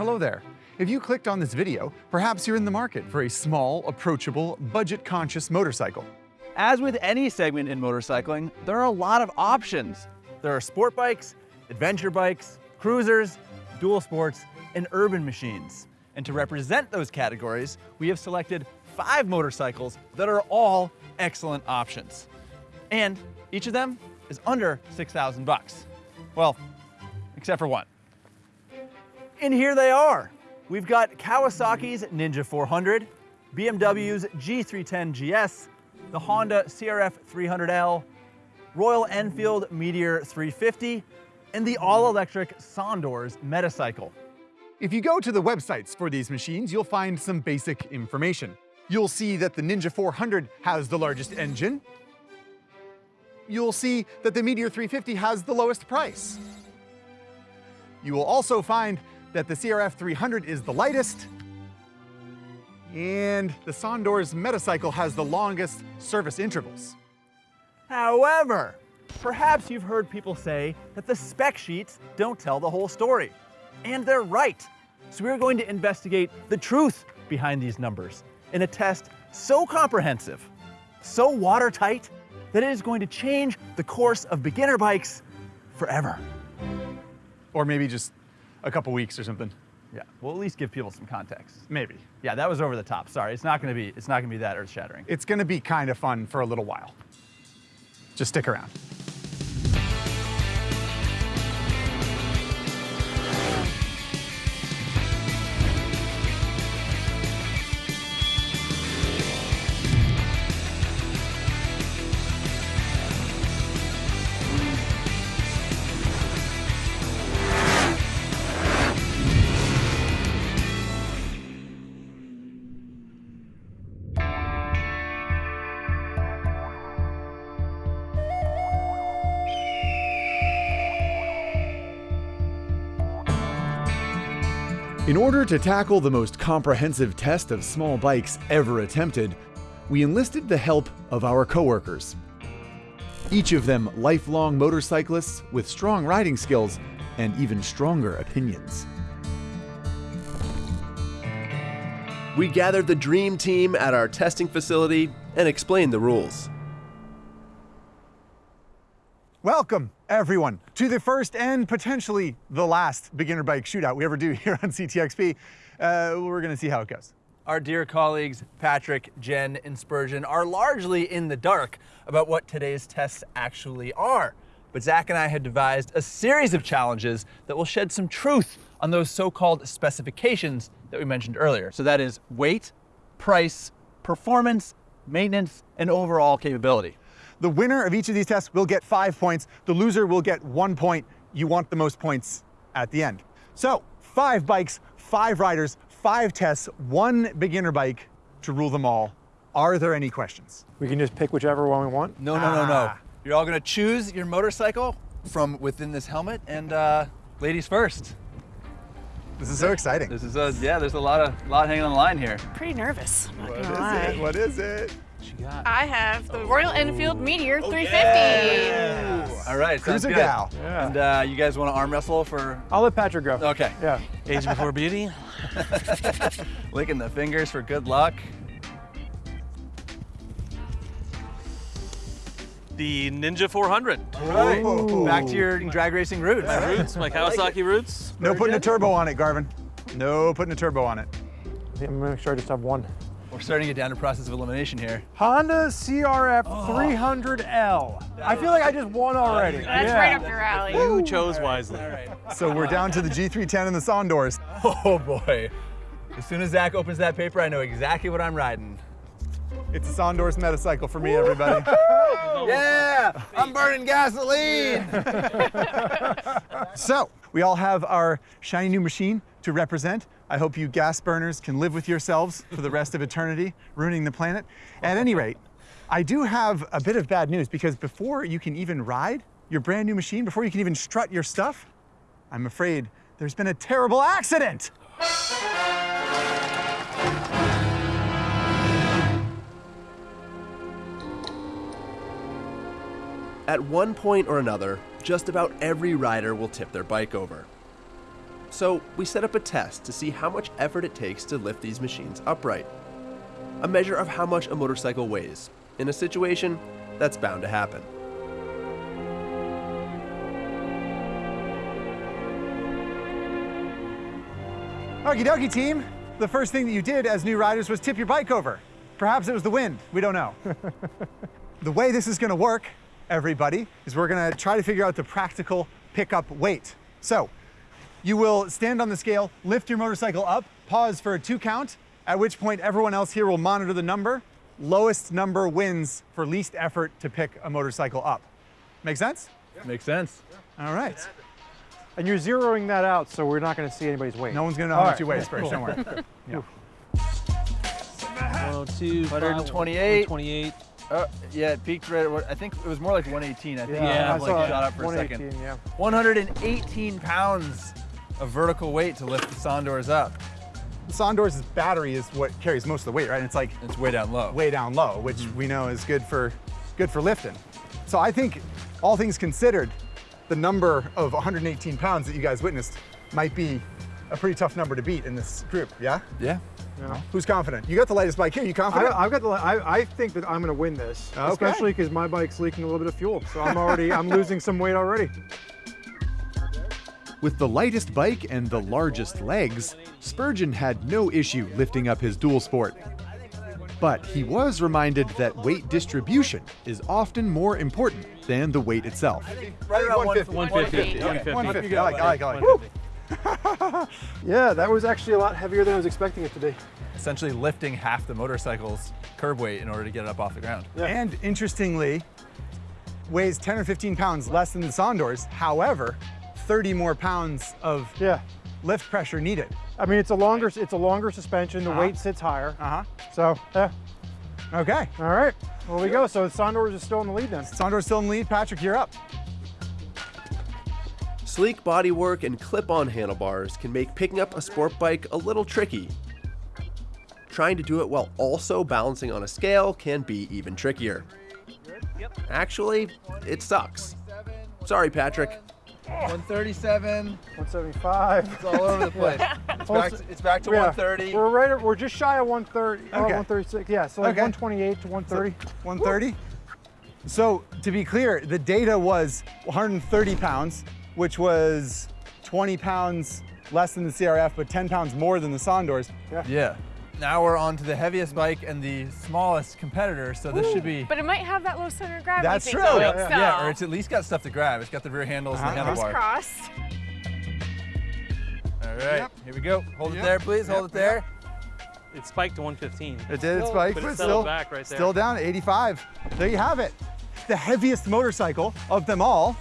Hello there. If you clicked on this video, perhaps you're in the market for a small, approachable, budget-conscious motorcycle. As with any segment in motorcycling, there are a lot of options. There are sport bikes, adventure bikes, cruisers, dual sports, and urban machines. And to represent those categories, we have selected five motorcycles that are all excellent options. And each of them is under 6,000 bucks. Well, except for one. And here they are. We've got Kawasaki's Ninja 400, BMW's G310 GS, the Honda CRF 300L, Royal Enfield Meteor 350, and the all-electric Sondors Metacycle. If you go to the websites for these machines, you'll find some basic information. You'll see that the Ninja 400 has the largest engine. You'll see that the Meteor 350 has the lowest price. You will also find that the CRF 300 is the lightest, and the Sondors Metacycle has the longest service intervals. However, perhaps you've heard people say that the spec sheets don't tell the whole story. And they're right. So we're going to investigate the truth behind these numbers in a test so comprehensive, so watertight, that it is going to change the course of beginner bikes forever. Or maybe just a couple weeks or something. Yeah, we'll at least give people some context. Maybe. Yeah, that was over the top. Sorry, it's not gonna be, it's not gonna be that earth-shattering. It's gonna be kind of fun for a little while. Just stick around. Order to tackle the most comprehensive test of small bikes ever attempted, we enlisted the help of our coworkers. Each of them lifelong motorcyclists with strong riding skills and even stronger opinions. We gathered the dream team at our testing facility and explained the rules. Welcome, everyone, to the first and potentially the last beginner bike shootout we ever do here on CTXP. Uh, we're going to see how it goes. Our dear colleagues, Patrick, Jen, and Spurgeon, are largely in the dark about what today's tests actually are. But Zach and I had devised a series of challenges that will shed some truth on those so-called specifications that we mentioned earlier. So that is weight, price, performance, maintenance, and overall capability. The winner of each of these tests will get five points. The loser will get one point. You want the most points at the end. So five bikes, five riders, five tests, one beginner bike to rule them all. Are there any questions? We can just pick whichever one we want. No, no, no, no. Ah. You're all gonna choose your motorcycle from within this helmet, and uh, ladies first. This is so exciting. This is a, yeah, there's a lot of lot hanging on the line here. Pretty nervous, I'm not What gonna is lie. it? What is it? What got? I have the Royal Enfield Meteor 350. All right, sounds Cruiser good. gal. Yeah. And uh, you guys want to arm wrestle for? I'll let Patrick go. Okay. Yeah. Age before beauty. Licking the fingers for good luck. The Ninja 400. Right. Ooh. Back to your drag racing roots. My roots, my Kawasaki roots. No putting a turbo on it, Garvin. No putting a turbo on it. I think I'm gonna make sure I just have one. We're starting to get down to process of elimination here. Honda CRF 300L. I feel like I just won already. That's yeah. right up your alley. You chose wisely. All right. So we're down to the G310 and the Sondors. Oh boy. As soon as Zach opens that paper, I know exactly what I'm riding. It's a Sondors Metacycle for me, everybody. Yeah, I'm burning gasoline. so we all have our shiny new machine to represent. I hope you gas burners can live with yourselves for the rest of eternity, ruining the planet. At any rate, I do have a bit of bad news because before you can even ride your brand new machine, before you can even strut your stuff, I'm afraid there's been a terrible accident. At one point or another, just about every rider will tip their bike over. So we set up a test to see how much effort it takes to lift these machines upright. A measure of how much a motorcycle weighs, in a situation that's bound to happen. Okie dokie, team. The first thing that you did as new riders was tip your bike over. Perhaps it was the wind. We don't know. the way this is going to work, everybody, is we're going to try to figure out the practical pickup weight. So you will stand on the scale, lift your motorcycle up, pause for a two count, at which point everyone else here will monitor the number. Lowest number wins for least effort to pick a motorcycle up. Make sense? Makes sense. All right. And you're zeroing that out, so we're not going to see anybody's weight. No one's going to know how All much you weigh, Spurs. Don't worry. Yeah. 102, 128. 128. Uh, yeah, it peaked right at I think it was more like 118. I think Yeah, it I like saw shot up for a 118, second. yeah. 118 pounds of vertical weight to lift the Sondors up. The Sondor's battery is what carries most of the weight, right? And it's like It's way down low. way down low, which mm-hmm. we know is good for good for lifting. So I think all things considered, the number of 118 pounds that you guys witnessed might be a pretty tough number to beat in this group. Yeah? Yeah. Who's confident? You got the lightest bike here. You I, confident? I've got the. I, I think that I'm going to win this, Okay. especially because my bike's leaking a little bit of fuel. So I'm already. I'm losing some weight already. With the lightest bike and the largest legs, Spurgeon had no issue lifting up his dual sport. But he was reminded that weight distribution is often more important than the weight itself. right around 150. 150. 150. 150. I like, I like, I like. Yeah, that was actually a lot heavier than I was expecting it to be. Essentially lifting half the motorcycle's curb weight in order to get it up off the ground. Yeah. And interestingly, weighs 10 or 15 pounds less than the Sondors. However, 30 more pounds of Yeah. lift pressure needed. I mean, it's a longer. It's a longer suspension. The Uh-huh. weight sits higher. Uh-huh. So yeah. Okay. All right. Well, we go. So Sondors is still in the lead then. Sondor's still in the lead. Patrick, you're up. Sleek bodywork and clip-on handlebars can make picking up a sport bike a little tricky. Trying to do it while also balancing on a scale can be even trickier. Actually, it sucks. Sorry, Patrick. 137. 175. It's all over the place. It's back to, it's back to Yeah, 130. We're right. We're just shy of 130. Oh, Okay. 136. Yeah. So like Okay. 128 to 130. 130. So to be clear, the data was 130 pounds, which was 20 pounds less than the CRF, but 10 pounds more than the Sondors. Yeah. Now we're on to the heaviest bike and the smallest competitor, so this should be. But it might have that low center of gravity. That's true. going, Yeah, so Yeah, or it's at least got stuff to grab. It's got the rear handles and the Uh-huh. fingers handlebar. crossed. All right, Yep. here we go. Hold Yep. it there, please. Hold it there. It spiked to 115. It did, it Still- spiked, but but it still, back right there. still down at 85. There you have it. The heaviest motorcycle of them all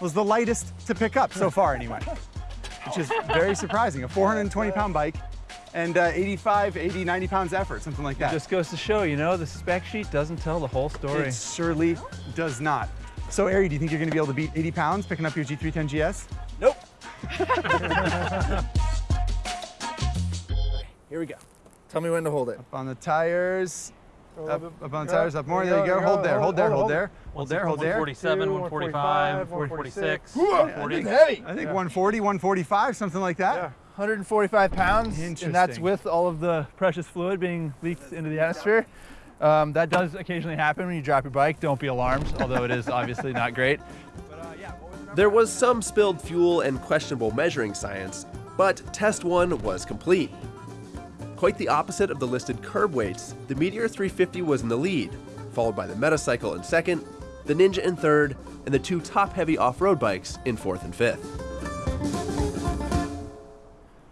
was the lightest to pick up so far anyway, which is very surprising. A 420 pound bike and uh, 85, 80, 90 pounds effort, something like that. Just goes to show, you know, the spec sheet doesn't tell the whole story. It surely does not. So, Ari, do you think you're going to be able to beat 80 pounds picking up your G310 GS? Nope. Here we go. Tell me when to hold it. Up on the tires. Up, up on the tires, up more. there There you you go, go. Hold there, hold there, hold hold there. Hold there, hold there. 147, 145, 146, 140. heavy. I think 140, 145, something like that. Yeah. 145 pounds, and that's with all of the precious fluid being leaked into the atmosphere. Um, that does occasionally happen when you drop your bike. Don't be alarmed, although it is obviously not great. There was some spilled fuel and questionable measuring science, but test one was complete. Quite the opposite of the listed curb weights, the Meteor 350 was in the lead, followed by the Metacycle in second, the Ninja in third, and the two top heavy off road bikes in fourth and fifth.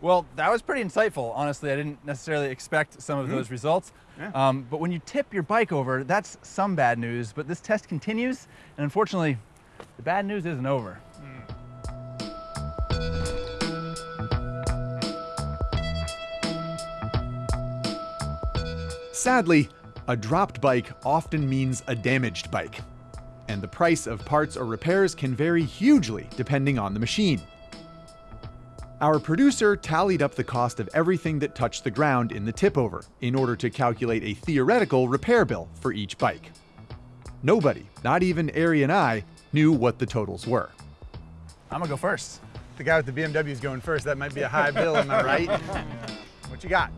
Well, that was pretty insightful. Honestly, I didn't necessarily expect some of those results. Yeah. Um, but when you tip your bike over, that's some bad news. But this test continues, and unfortunately, the bad news isn't over. Sadly, a dropped bike often means a damaged bike, and the price of parts or repairs can vary hugely depending on the machine. Our producer tallied up the cost of everything that touched the ground in the tip over in order to calculate a theoretical repair bill for each bike. Nobody, not even Ari and I, knew what the totals were. I'm gonna go first. The guy with the BMW is going first. That might be a high bill, am I right? What you got?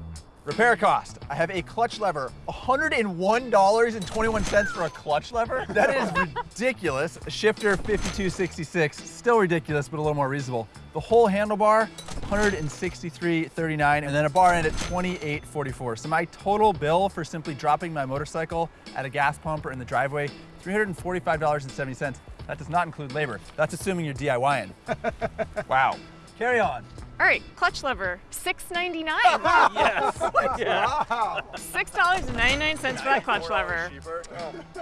Repair cost. I have a clutch lever. $101.21 for a clutch lever? That is ridiculous. A shifter, 5266. Still ridiculous, but a little more reasonable. The whole handlebar, 163.39, and then a bar end at 28.44. So my total bill for simply dropping my motorcycle at a gas pump or in the driveway, $345.70. That does not include labor. That's assuming you're DIYing. wow. Carry on. All right, clutch lever, six ninety nine. Yes. yeah. Six dollars and ninety nine cents for that clutch lever.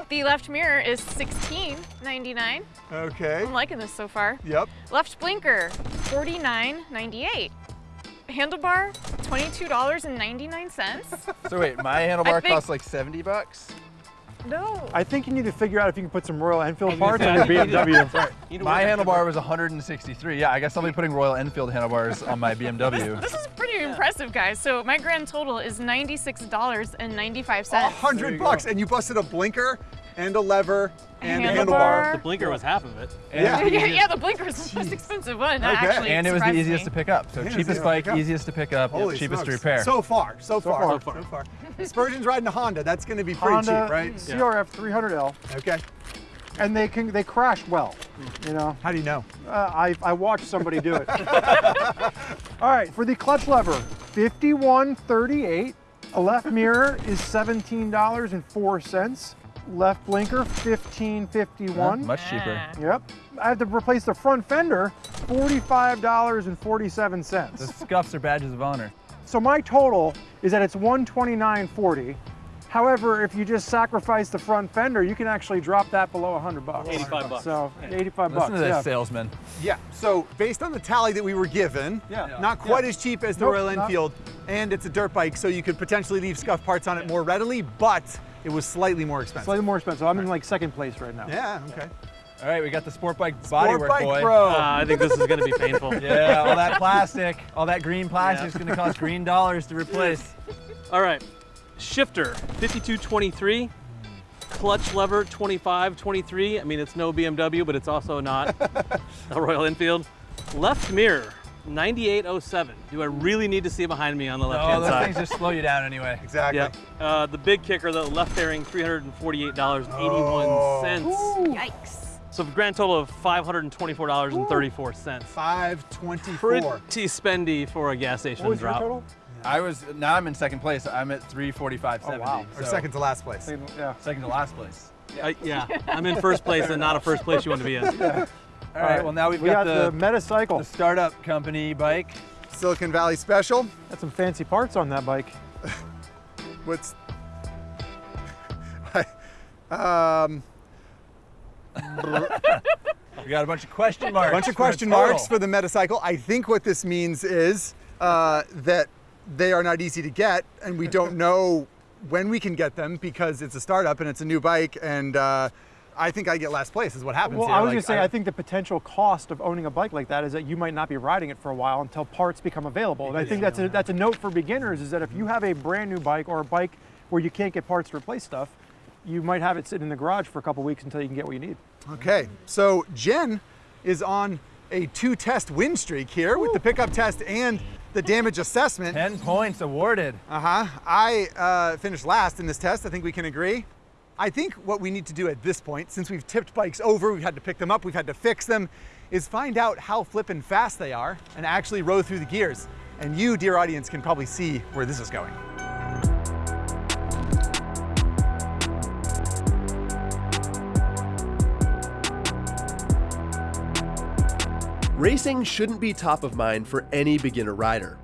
The left mirror is sixteen ninety nine. Okay. I'm liking this so far. Yep. Left blinker, forty nine ninety eight. Handlebar, twenty two dollars and ninety nine cents. So wait, my handlebar think- costs like 70 bucks? No. I think you need to figure out if you can put some Royal Enfield was parts on your say, BMW. You My handlebar was 163. Yeah, I guess I'll be putting Royal Enfield handlebars on my BMW. This is pretty impressive, guys. So my grand total is ninety six dollars and ninety five A hundred bucks, and you busted a blinker and a lever and a Handlebar. handlebar. The blinker was half of it. Yeah. yeah, yeah, the blinker is the most expensive one. Okay. Actually, And it was the easiest me. to pick up. So Yeah, cheapest easiest to bike, easiest to pick up, Holy cheapest to repair. So far, so far, far. so far. Spurgeon's riding a Honda. That's going to be pretty Honda cheap, right? CRF 300L, Okay. and they can they crash well. You know, How do you know? uh, I I watched somebody do it. All right, for the clutch lever, 51.38. A left mirror is $17.04. Left blinker, 15.51. Much cheaper. Yep. I have to replace the front fender, $45.47. The scuffs are badges of honor. So my total is that it's 129.40. However, if you just sacrifice the front fender, you can actually drop that below 100 bucks. 85 bucks. So 85 Listen bucks. to this yeah. salesman. Yeah. So based on the tally that we were given, Yeah. not quite as cheap as the Nope, Royal not- Enfield, and it's a dirt bike, so you could potentially leave scuff parts on it more readily, but it was slightly more expensive. Slightly more expensive. I'm in like second place right now. Yeah. Okay. All right, we got the Sport Bike Sport bodywork bike, boy. bro. Uh, I think this is going to be painful. Yeah, all that plastic, all that green plastic is going to cost green dollars to replace. All right. Shifter, 5223. Clutch lever, 2523. I mean, it's no BMW, but it's also not a Royal Enfield. Left mirror, 9807. Do I really need to see behind me on the Oh, left-hand those side? things just slow you down anyway. Exactly. Yeah. Uh, the big kicker, the left fairing, $348.81. Yikes. So a grand total of $524.34. Five twenty-four. Pretty spendy for a gas station What was your drop. total? I was now I'm in second place. I'm at 345.70. Oh, wow. Or second to last place. Second- Yeah. second to last place. I- yeah, I'm in first place and not a first place you want to be in. All right, well now we've we got, got, the, the, Metacycle. the startup company bike. Silicon Valley Special. Got some fancy parts on that bike. What's um, We got a bunch of question marks. A bunch of question marks for the Metacycle. I think what this means is uh, that they are not easy to get, and we don't know when we can get them because it's a startup and it's a new bike. And uh, I think I get last place is what happens. Well, here. I was Like, gonna say, I, think the potential cost of owning a bike like that is that you might not be riding it for a while until parts become available. And I think that's a, that's a note for beginners is that if you have a brand new bike or a bike where you can't get parts to replace stuff, you might have it sitting in the garage for a couple weeks until you can get what you need. Okay, so Jen is on a two test win streak here with the pickup test and the damage assessment. 10 points awarded. Uh huh. I uh, finished last in this test. I think we can agree. I think what we need to do at this point, since we've tipped bikes over, we've had to pick them up, we've had to fix them, is find out how flippin' fast they are and actually row through the gears. And you, dear audience, can probably see where this is going. Racing shouldn't be top of mind for any beginner rider.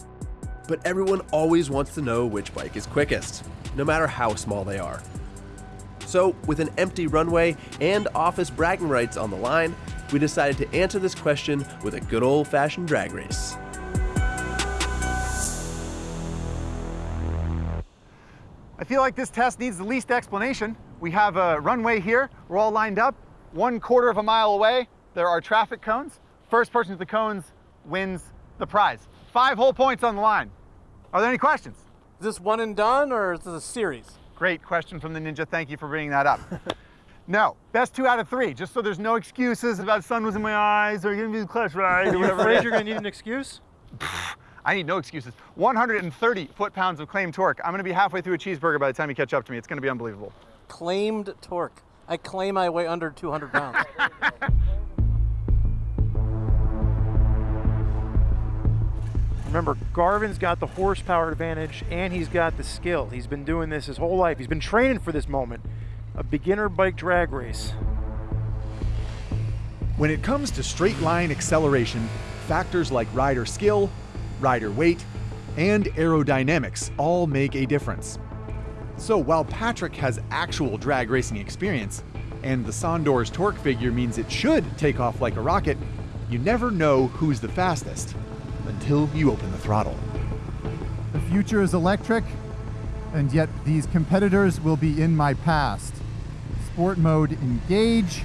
But everyone always wants to know which bike is quickest, no matter how small they are. So, with an empty runway and office bragging rights on the line, we decided to answer this question with a good old fashioned drag race. I feel like this test needs the least explanation. We have a runway here, we're all lined up, one quarter of a mile away, there are traffic cones. First person to the cones wins the prize. Five whole points on the line. Are there any questions? Is this one and done or is this a series? Great question from the Ninja. Thank you for bringing that up. No, best two out of three, just so there's no excuses about sun was in my eyes or giving me the clutch ride or whatever. afraid you're gonna need an excuse? I need no excuses. 130 foot-pounds of claimed torque. I'm gonna be halfway through a cheeseburger by the time you catch up to me. It's gonna be unbelievable. Claimed torque. I claim I weigh under 200 pounds. Remember, Garvin's got the horsepower advantage and he's got the skill. He's been doing this his whole life. He's been training for this moment. A beginner bike drag race. When it comes to straight line acceleration, factors like rider skill, rider weight, and aerodynamics all make a difference. So while Patrick has actual drag racing experience, and the Sondor's torque figure means it should take off like a rocket, you never know who's the fastest until you open the throttle. The future is electric, and yet these competitors will be in my past. Sport mode engage.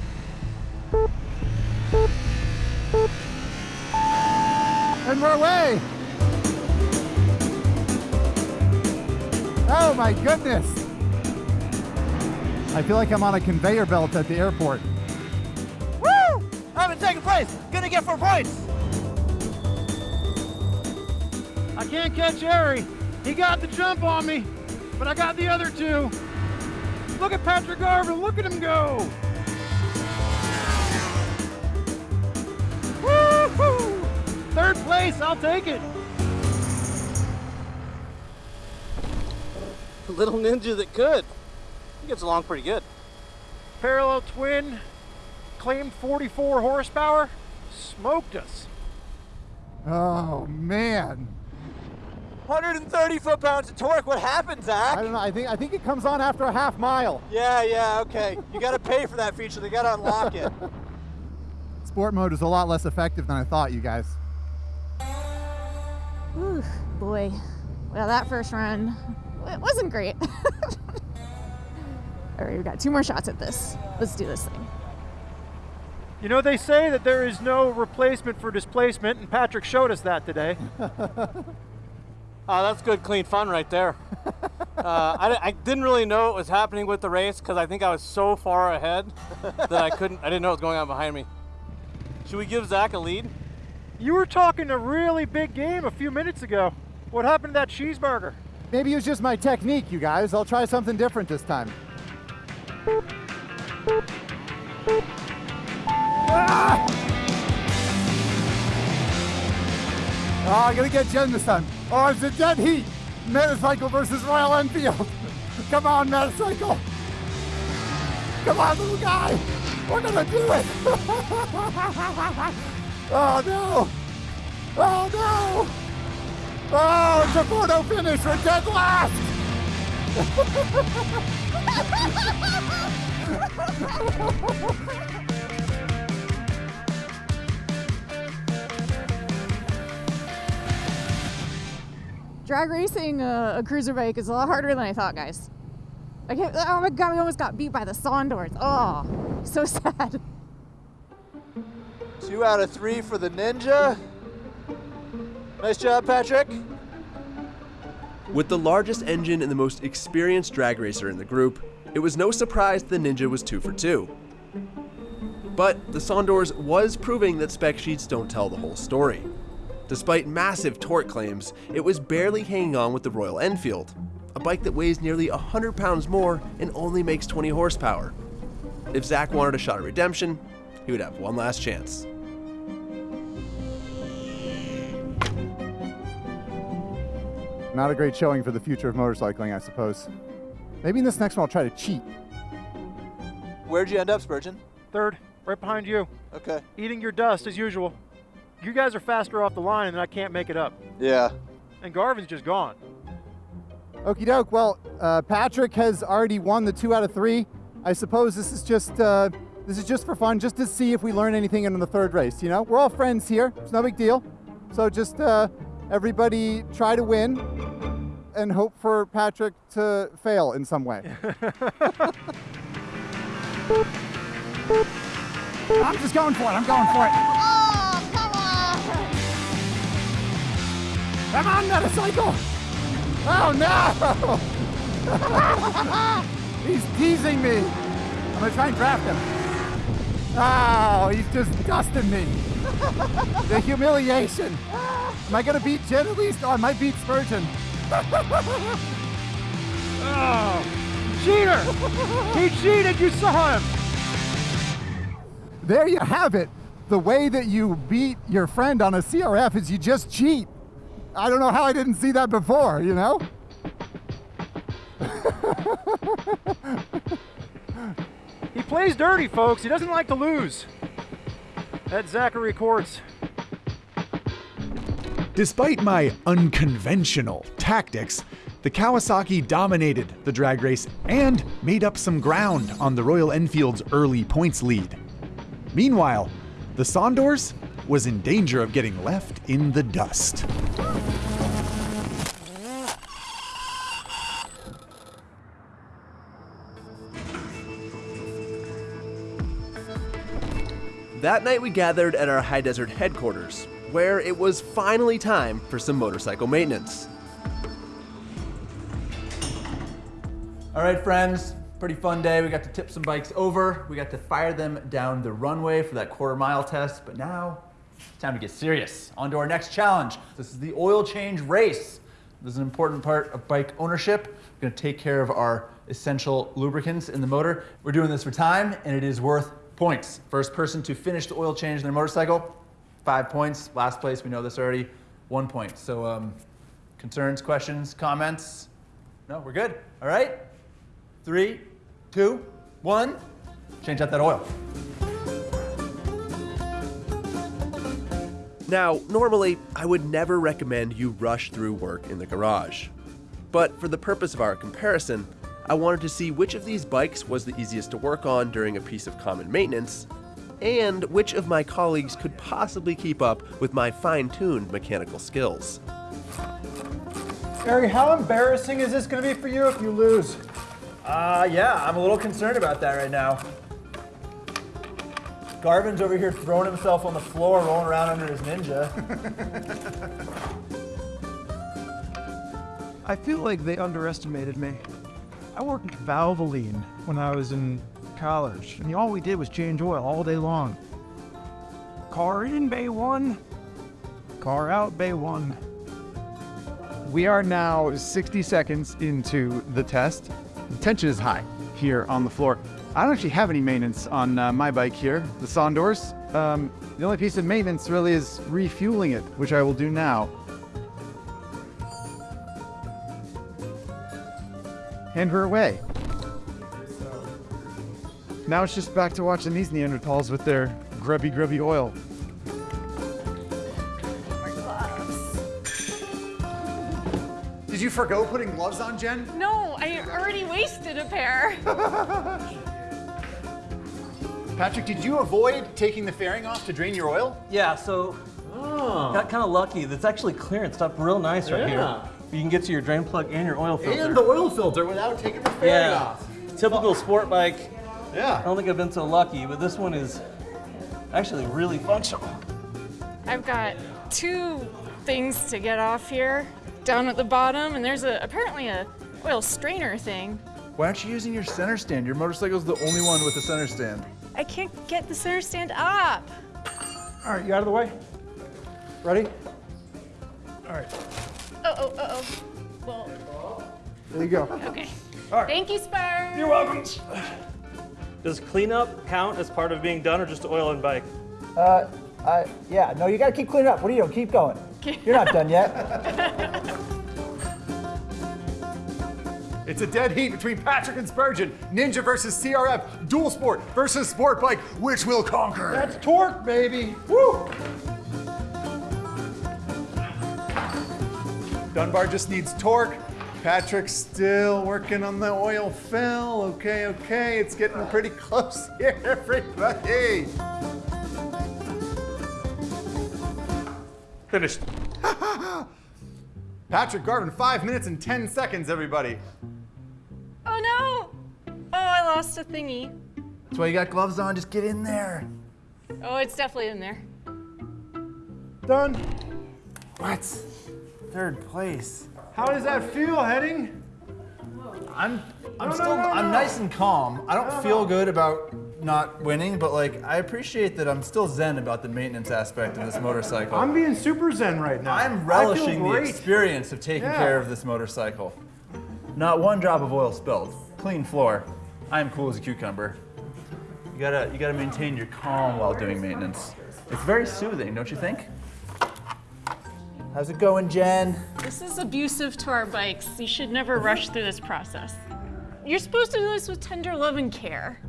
And we're away! Oh my goodness! I feel like I'm on a conveyor belt at the airport. Woo! I'm in second place. Gonna get four points. I can't catch Ari. He got the jump on me, but I got the other two. Look at Patrick Garvin. Look at him go. Woo-hoo! Third place. I'll take it. Little ninja that could. He gets along pretty good. Parallel twin, claimed 44 horsepower, smoked us. Oh man. 130 foot pounds of torque. What happened, I don't know. I think I think it comes on after a half mile. Yeah, yeah, okay. You gotta pay for that feature. They gotta unlock it. Sport mode is a lot less effective than I thought, you guys. Ooh, boy. Well, that first run, it wasn't great. All right, we've got two more shots at this. Let's do this thing. You know, they say that there is no replacement for displacement, and Patrick showed us that today. Oh, that's good, clean fun right there. Uh, I, I didn't really know what was happening with the race because I think I was so far ahead that I couldn't. I didn't know what was going on behind me. Should we give Zach a lead? You were talking a really big game a few minutes ago. What happened to that cheeseburger? Maybe it was just my technique, you guys. I'll try something different this time. Ah! Oh, I'm gonna get Jen this time. Oh, it's a dead heat. Metacycle versus Royal Enfield. Come on, Metacycle. Come on, little guy. We're gonna do it. oh no. Oh no. Oh, it's a photo finish. We're dead last. Drag racing a, a cruiser bike is a lot harder than I thought, guys. I can't, oh my god, we almost got beat by the Sondors. Oh, so sad. Two out of three for the Ninja. Nice job, Patrick. With the largest engine and the most experienced drag racer in the group, it was no surprise the Ninja was two for two. But the Sondors was proving that spec sheets don't tell the whole story. Despite massive torque claims, it was barely hanging on with the Royal Enfield, a bike that weighs nearly 100 pounds more and only makes 20 horsepower. If Zach wanted a shot at redemption, he would have one last chance. Not a great showing for the future of motorcycling, I suppose. Maybe in this next one I'll try to cheat. Where'd you end up, Spurgeon? Third, right behind you. Okay. Eating your dust as usual. You guys are faster off the line, and I can't make it up. Yeah. And Garvin's just gone. Okie doke. Well, uh, Patrick has already won the two out of three. I suppose this is just uh, this is just for fun, just to see if we learn anything in the third race. You know, we're all friends here. It's no big deal. So just uh, everybody try to win and hope for Patrick to fail in some way. I'm just going for it. I'm going for it. Come on, Metacycle! Oh no! He's teasing me. I'm gonna try and draft him. Oh, he's just dusting me. the humiliation. Am I gonna beat Jen at least? Oh, I might beat Spurgeon. Oh, cheater! he cheated, you saw him! There you have it. The way that you beat your friend on a CRF is you just cheat. I don't know how I didn't see that before, you know? He plays dirty, folks. He doesn't like to lose. That's Zachary Courts. Despite my unconventional tactics, the Kawasaki dominated the drag race and made up some ground on the Royal Enfield's early points lead. Meanwhile, the Sondors was in danger of getting left in the dust. That night we gathered at our high desert headquarters, where it was finally time for some motorcycle maintenance. All right, friends, pretty fun day. We got to tip some bikes over. We got to fire them down the runway for that quarter mile test. But now, it's time to get serious. On to our next challenge. This is the oil change race. This is an important part of bike ownership. We're gonna take care of our essential lubricants in the motor. We're doing this for time, and it is worth points. First person to finish the oil change in their motorcycle, five points. Last place, we know this already, one point. So, um, concerns, questions, comments? No, we're good. All right. Three, two, one. Change out that oil. Now, normally, I would never recommend you rush through work in the garage. But for the purpose of our comparison, I wanted to see which of these bikes was the easiest to work on during a piece of common maintenance, and which of my colleagues could possibly keep up with my fine tuned mechanical skills. Ari, how embarrassing is this going to be for you if you lose? Uh, yeah, I'm a little concerned about that right now. Garvin's over here throwing himself on the floor, rolling around under his ninja. I feel like they underestimated me. I worked at Valvoline when I was in college, and all we did was change oil all day long. Car in bay one, car out bay one. We are now 60 seconds into the test. The tension is high here on the floor. I don't actually have any maintenance on uh, my bike here, the Sondors. Um, the only piece of maintenance really is refueling it, which I will do now. Hand her away. Now it's just back to watching these Neanderthals with their grubby, grubby oil. Did you forgo putting gloves on, Jen? No, I already wasted a pair. Patrick, did you avoid taking the fairing off to drain your oil? Yeah, so oh. got kind of lucky. That's actually clearance up real nice right here. You can get to your drain plug and your oil filter. And the oil filter without taking the fairing yeah, off. typical sport bike. Yeah. I don't think I've been so lucky, but this one is actually really functional. I've got two things to get off here, down at the bottom, and there's a apparently a oil strainer thing. Why aren't you using your center stand? Your motorcycle's the only one with a center stand. I can't get the center stand up. All right, you out of the way? Ready? All right, Oh, oh, oh, oh. Well, there you go. okay. All right. Thank you, Spur. You're welcome. Does cleanup count as part of being done or just oil and bike? Uh, uh, yeah, no, you gotta keep cleaning up. What are you doing? Keep going. You're not done yet. It's a dead heat between Patrick and Spurgeon. Ninja versus CRF. Dual sport versus sport bike. Which will conquer? That's torque, baby. Woo! Dunbar just needs torque. Patrick's still working on the oil fill. Okay, okay, it's getting pretty close here, everybody. Finished. Patrick Garvin, five minutes and 10 seconds, everybody. Oh no! Oh, I lost a thingy. That's why you got gloves on. Just get in there. Oh, it's definitely in there. Done. What? Third place. How does that feel, Henning? I'm I'm still, I'm nice and calm. I don't feel good about not winning, but like, I appreciate that I'm still zen about the maintenance aspect of this motorcycle. I'm being super zen right now. I'm relishing the experience of taking Yeah. care of this motorcycle. Not one drop of oil spilled. Clean floor. I am cool as a cucumber. You gotta, you gotta maintain your calm while doing maintenance. It's very soothing, don't you think? How's it going, Jen? This is abusive to our bikes. You should never rush through this process. You're supposed to do this with tender love and care.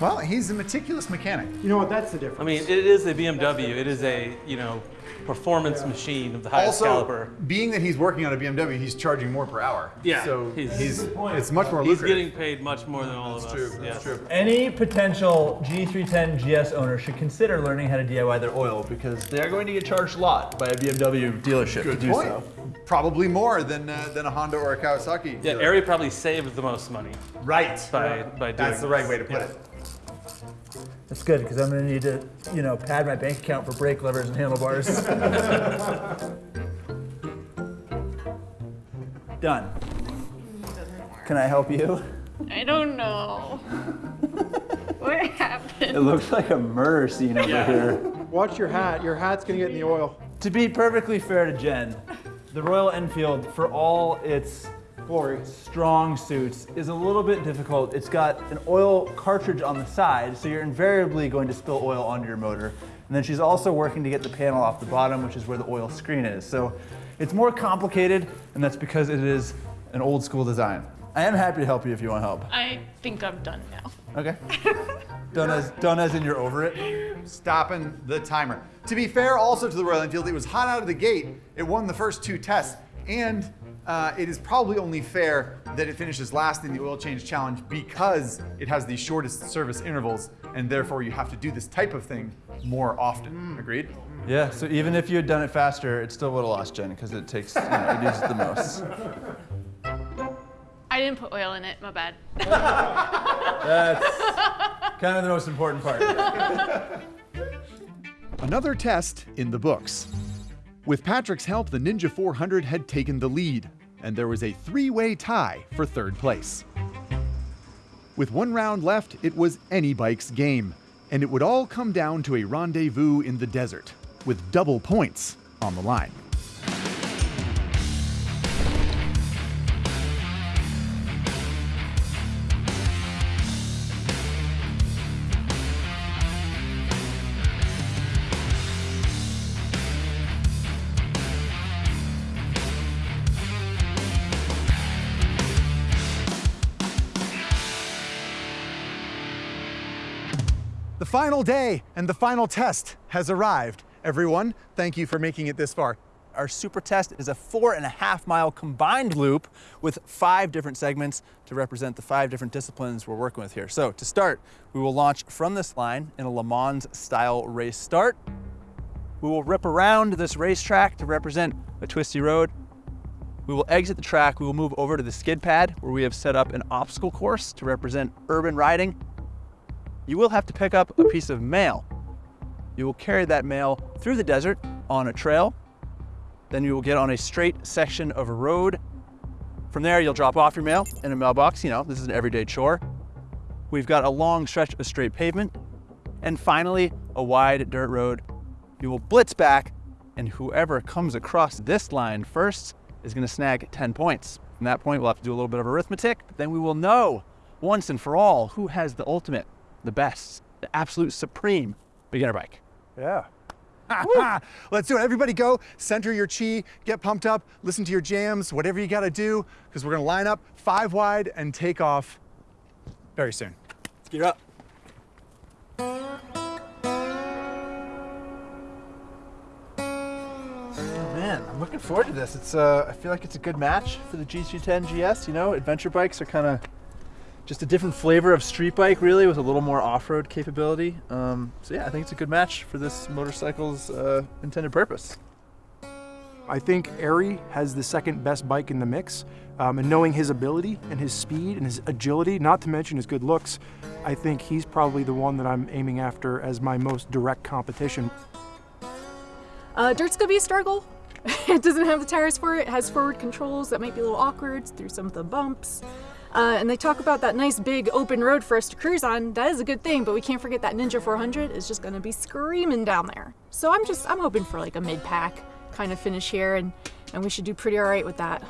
Well, he's a meticulous mechanic. You know what? That's the difference. I mean, it is a BMW. It is a, you know, performance machine of the highest Also, caliber. being that he's working on a BMW, he's charging more per hour. Yeah, So he's- he's, it's much more He's getting paid much more than all of us. true, that's yes. true. Any potential G310 GS owner should consider learning how to DIY their oil because they are going to get charged a lot by a BMW dealership Good to do point. so. Probably more than uh, than a Honda or a Kawasaki. Yeah, Ari probably saved the most money Right. by, by doing That's the right way to put Yeah. it. That's good because I'm going to need to, you know, pad my bank account for brake levers and handlebars. Done. Can I help you? I don't know. what happened? It looks like a murder scene over Yeah. here. Watch your hat. Your hat's gonna get in the oil. To be perfectly fair to Jen, the Royal Enfield, for all its glory, strong suits, is a little bit difficult. It's got an oil cartridge on the side, so you're invariably going to spill oil onto your motor. And then she's also working to get the panel off the bottom, which is where the oil screen is. So it's more complicated, and that's because it is an old school design. I am happy to help you if you want help. I think I'm done now. Okay? done as done as in you're over it. Stopping the timer. To be fair, also to the Royal Enfield, it was hot out of the gate. It won the first two tests, and uh, it is probably only fair that it finishes last in the oil change challenge because it has the shortest service intervals, and therefore you have to do this type of thing more often. Agreed? Yeah, so even if you had done it faster, it still would have lost Jen because it takes, you know, it uses the most. I didn't put oil in it, my bad. That's kind of the most important part. Another test in the books. With Patrick's help, the Ninja 400 had taken the lead, and there was a three way tie for third place. With one round left, it was any bike's game, and it would all come down to a rendezvous in the desert, with double points on the line. Final day and the final test has arrived. Everyone, thank you for making it this far. Our super test is a four and a half mile combined loop with five different segments to represent the five different disciplines we're working with here. So to start, we will launch from this line in a Le Mans style race start. We will rip around this racetrack to represent a twisty road. We will exit the track. We will move over to the skid pad where we have set up an obstacle course to represent urban riding. You will have to pick up a piece of mail. You will carry that mail through the desert on a trail. Then you will get on a straight section of a road. From there, you'll drop off your mail in a mailbox. You know, this is an everyday chore. We've got a long stretch of straight pavement. And finally, a wide dirt road. You will blitz back, and whoever comes across this line first is going to snag 10 points. From that point, we'll have to do a little bit of arithmetic, but then we will know once and for all who has the ultimate, the best, the absolute supreme beginner bike. Yeah. Let's do it. Everybody go, center your chi, get pumped up, listen to your jams, whatever you gotta do, because we're gonna line up five wide and take off very soon. Let's gear up. Man, I'm looking forward to this. It's uh, I feel like it's a good match for the G310 GS. You know, adventure bikes are kind of just a different flavor of street bike, really, with a little more off-road capability. Um, so yeah, I think it's a good match for this motorcycle's uh, intended purpose. I think Ari has the second best bike in the mix. Um, and knowing his ability and his speed and his agility, not to mention his good looks, I think he's probably the one that I'm aiming after as my most direct competition. Uh, dirt's gonna be a struggle. it doesn't have the tires for it. It has forward controls that might be a little awkward through some of the bumps. Uh, and they talk about that nice big open road for us to cruise on. That is a good thing, but we can't forget that Ninja 400 is just gonna be screaming down there. So I'm just, I'm hoping for like a mid-pack kind of finish here and, and we should do pretty all right with that.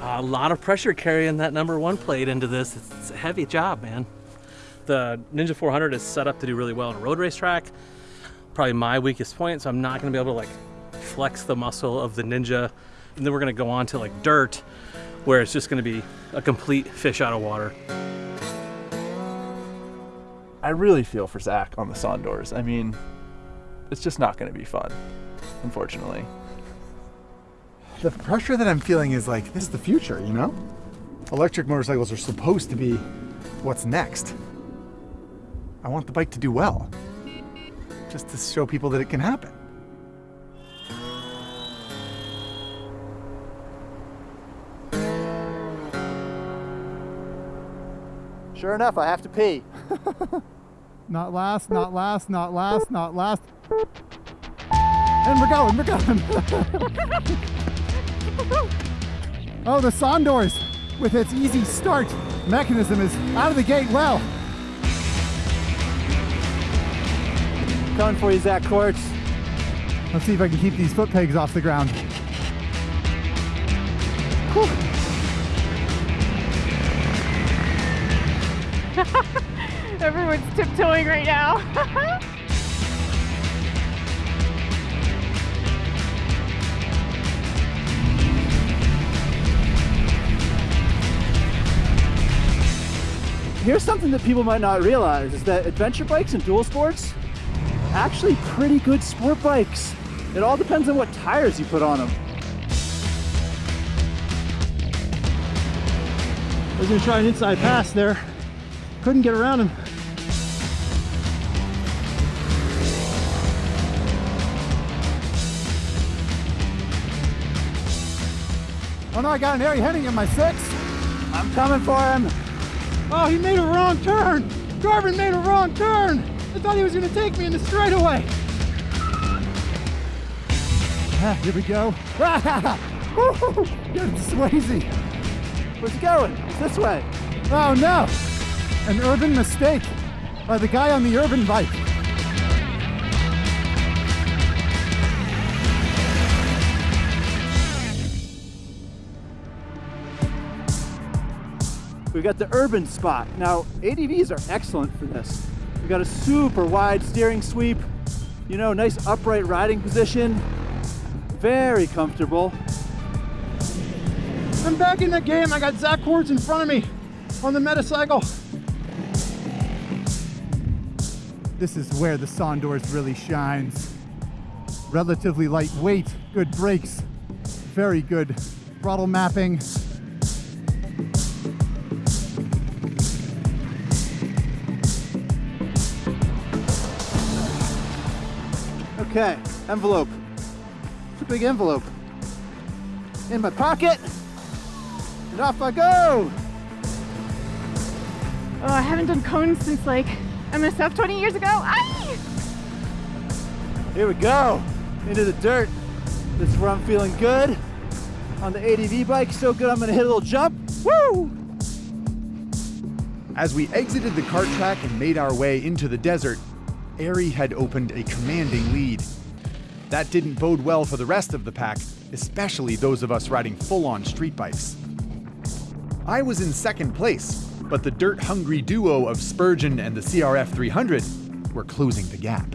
A lot of pressure carrying that number one plate into this. It's, a heavy job, man. The Ninja 400 is set up to do really well on a road race track. Probably my weakest point, so I'm not gonna be able to like flex the muscle of the Ninja. And then we're gonna go on to like dirt, where it's just gonna be a complete fish out of water. I really feel for Zach on the Sondors. I mean, it's just not going to be fun, unfortunately. The pressure that I'm feeling is like, this is the future, you know? Electric motorcycles are supposed to be what's next. I want the bike to do well, just to show people that it can happen. Sure enough, I have to pee. Not last, not last, not last, not last. And we're going, we're going. oh, the Sondors with its easy start mechanism is out of the gate well. Coming for you, Zach Courts. Let's see if I can keep these foot pegs off the ground. Whew. Everyone's tiptoeing right now. Here's something that people might not realize is that adventure bikes and dual sports actually pretty good sport bikes. It all depends on what tires you put on them. I was gonna try an inside pass there. Couldn't get around him. Oh no, I got an Ari Henning in my six. I'm coming for him. Oh, he made a wrong turn. Garvin made a wrong turn. I thought he was gonna take me in the straightaway. Ah, here we go. Woo-hoo! Good Swayze. Where's he going? It's this way. Oh no! An urban mistake by the guy on the urban bike. We've got the urban spot. Now, ADVs are excellent for this. We've got a super wide steering sweep, you know, nice upright riding position, very comfortable. I'm back in the game. I got Zach Courts in front of me on the Metacycle. This is where the Sondors really shines. Relatively lightweight, good brakes, very good throttle mapping. Okay, envelope. It's a big envelope. In my pocket, and off I go. Oh, I haven't done cones since like MSF 20 years ago. Aye! Here we go, into the dirt. This is where I'm feeling good. On the ADV bike, so good I'm gonna hit a little jump. Woo! As we exited the kart track and made our way into the desert, Ari had opened a commanding lead. That didn't bode well for the rest of the pack, especially those of us riding full-on street bikes. I was in second place, but the dirt-hungry duo of Spurgeon and the CRF 300 were closing the gap.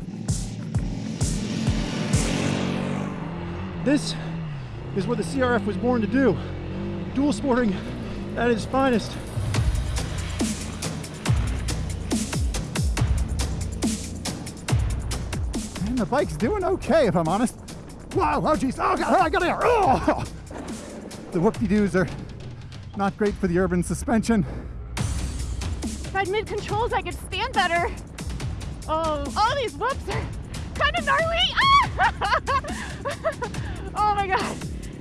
This is what the CRF was born to do. Dual sporting at its finest. The bike's doing okay, if I'm honest. Wow, oh geez, oh god, I got here. Oh! The whoop-de-doos are not great for the urban suspension. If I had mid controls, I could stand better. Oh, all these whoops are kind of gnarly. Ah! oh my god.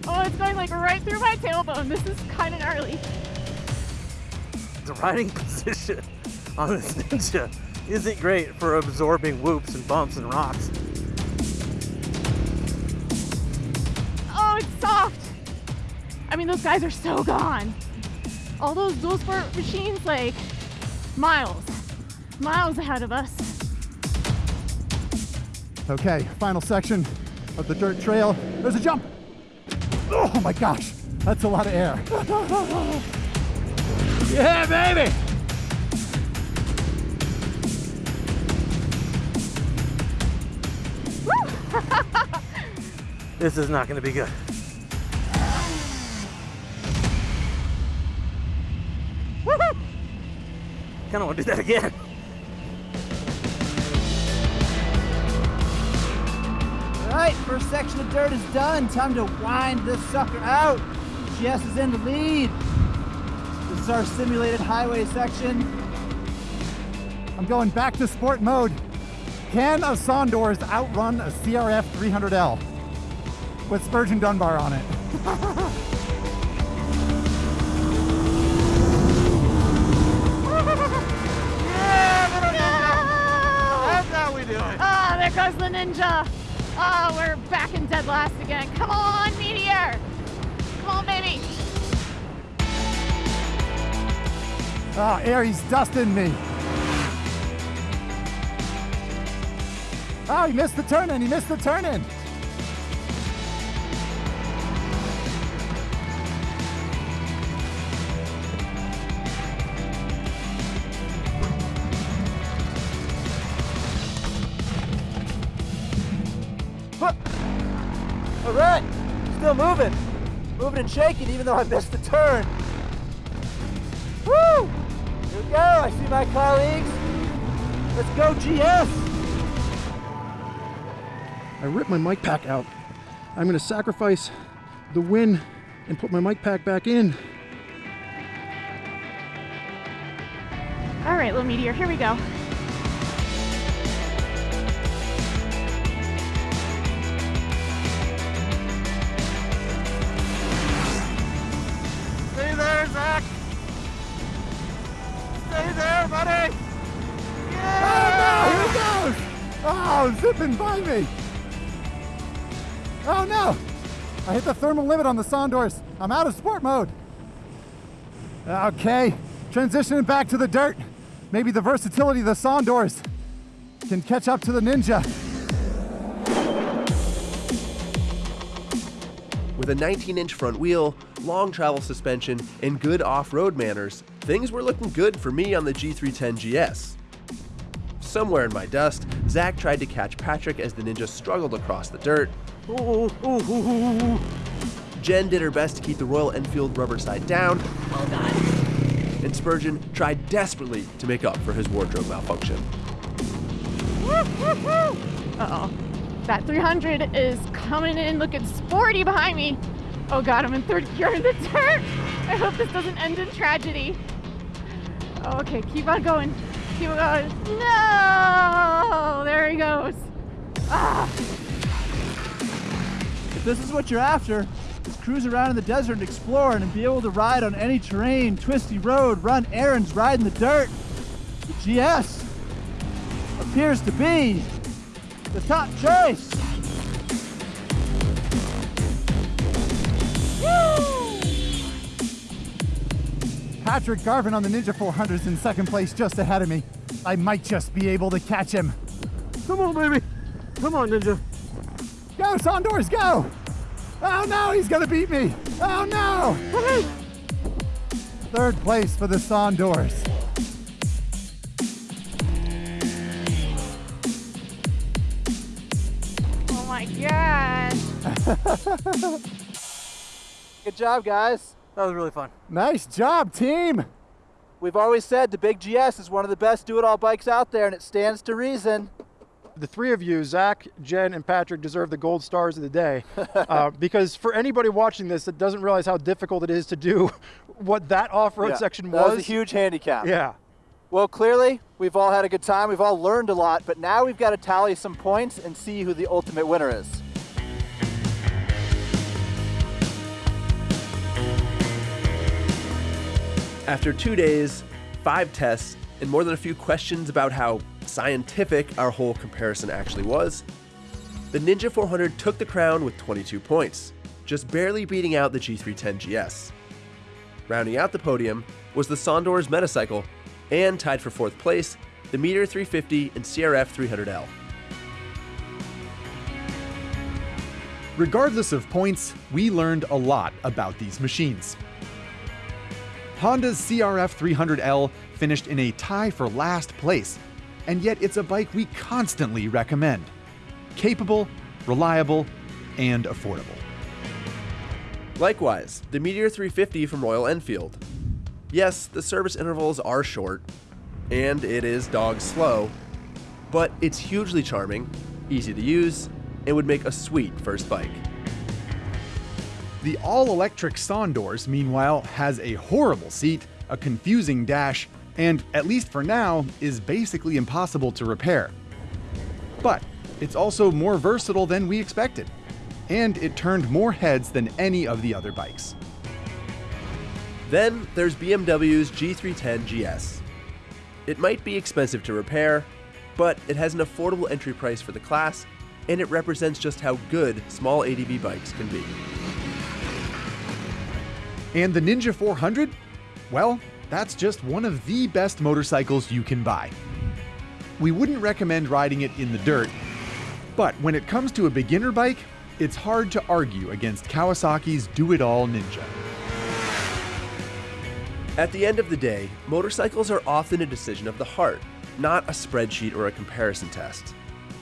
Oh, it's going like right through my tailbone. This is kind of gnarly. The riding position on this Ninja isn't great for absorbing whoops and bumps and rocks. Soft. I mean, those guys are so gone. All those dual sport machines, like miles, miles ahead of us. Okay, final section of the dirt trail. There's a jump. Oh my gosh, that's a lot of air. Yeah, baby! this is not going to be good. Kind of want to do that again. All right, first section of dirt is done. Time to wind this sucker out. Jess is in the lead. This is our simulated highway section. I'm going back to sport mode. Can a Sondors outrun a CRF 300L with Spurgeon Dunbar on it? we do it. Oh, ah, there goes the ninja. Oh, we're back in dead last again. Come on, Meteor. Come on, baby. Ah, Ari's dusting me. Oh, he missed the turn in. He missed the turn in. Still moving. Moving and shaking even though I missed the turn. Woo! Here we go, I see my colleagues. Let's go GS! I ripped my mic pack out. I'm gonna sacrifice the win and put my mic pack back in. All right, little meteor, here we go. Zipping by me. Oh no! I hit the thermal limit on the Sondors. I'm out of sport mode. Uh, okay, transitioning back to the dirt. Maybe the versatility of the Sondors can catch up to the Ninja. With a 19 inch front wheel, long travel suspension, and good off road manners, things were looking good for me on the G310 GS. Somewhere in my dust, Zach tried to catch Patrick as the Ninja struggled across the dirt. Jen did her best to keep the Royal Enfield rubber side down. Well done. And Spurgeon tried desperately to make up for his wardrobe malfunction. Uh-oh. That 300 is coming in looking sporty behind me. Oh god, I'm in third gear in the dirt. I hope this doesn't end in tragedy. Okay, keep on going. No! There he goes. Ah! If this is what you're after, is cruise around in the desert and explore and be able to ride on any terrain, twisty road, run errands, ride in the dirt. The GS appears to be the top choice. Patrick Garvin on the Ninja 400 is in second place just ahead of me. I might just be able to catch him. Come on, baby. Come on, Ninja. Go, Sondors, go! Oh no, he's gonna beat me! Oh no! Third place for the Sondors. Oh my gosh. Good job, guys. That was really fun. Nice job, team! We've always said the Big GS is one of the best do-it-all bikes out there, and it stands to reason. The three of you, Zach, Jen, and Patrick, deserve the gold stars of the day. uh, because for anybody watching this that doesn't realize how difficult it is to do what that off-road Yeah, section that was, was a huge handicap. Yeah. Well, clearly, we've all had a good time. We've all learned a lot, but now we've got to tally some points and see who the ultimate winner is. After two days, five tests, and more than a few questions about how scientific our whole comparison actually was, the Ninja 400 took the crown with 22 points. just barely beating out the G310 GS. Rounding out the podium was the Sondors Metacycle, and tied for fourth place, the Meteor 350 and CRF 300L. Regardless of points, we learned a lot about these machines. Honda's CRF 300L finished in a tie for last place, and yet it's a bike we constantly recommend. Capable, reliable, and affordable. Likewise, the Meteor 350 from Royal Enfield. Yes, the service intervals are short, and it is dog slow, but it's hugely charming, easy to use, and would make a sweet first bike. The all-electric Sondors, meanwhile, has a horrible seat, a confusing dash, and, at least for now, is basically impossible to repair. But it's also more versatile than we expected, and it turned more heads than any of the other bikes. Then there's BMW's G310 GS. It might be expensive to repair, but it has an affordable entry price for the class, and it represents just how good small ADV bikes can be. And the Ninja 400? Well, that's just one of the best motorcycles you can buy. We wouldn't recommend riding it in the dirt, but when it comes to a beginner bike, it's hard to argue against Kawasaki's Do It All Ninja. At the end of the day, motorcycles are often a decision of the heart, not a spreadsheet or a comparison test.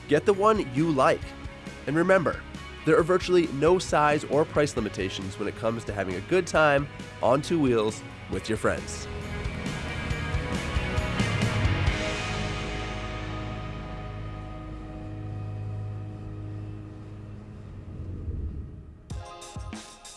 Get the one you like. And remember, there are virtually no size or price limitations when it comes to having a good time on two wheels with your friends.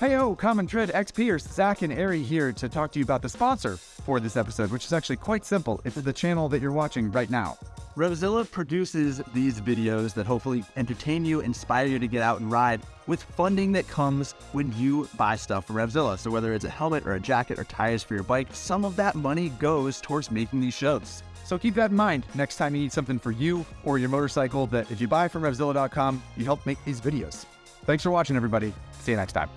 Heyo, Common Tread X Pierce, Zach and Ari here to talk to you about the sponsor for this episode, which is actually quite simple. It's the channel that you're watching right now. Revzilla produces these videos that hopefully entertain you, inspire you to get out and ride with funding that comes when you buy stuff from Revzilla. So whether it's a helmet or a jacket or tires for your bike, some of that money goes towards making these shows. So keep that in mind next time you need something for you or your motorcycle that if you buy from Revzilla.com, you help make these videos. Thanks for watching, everybody. See you next time.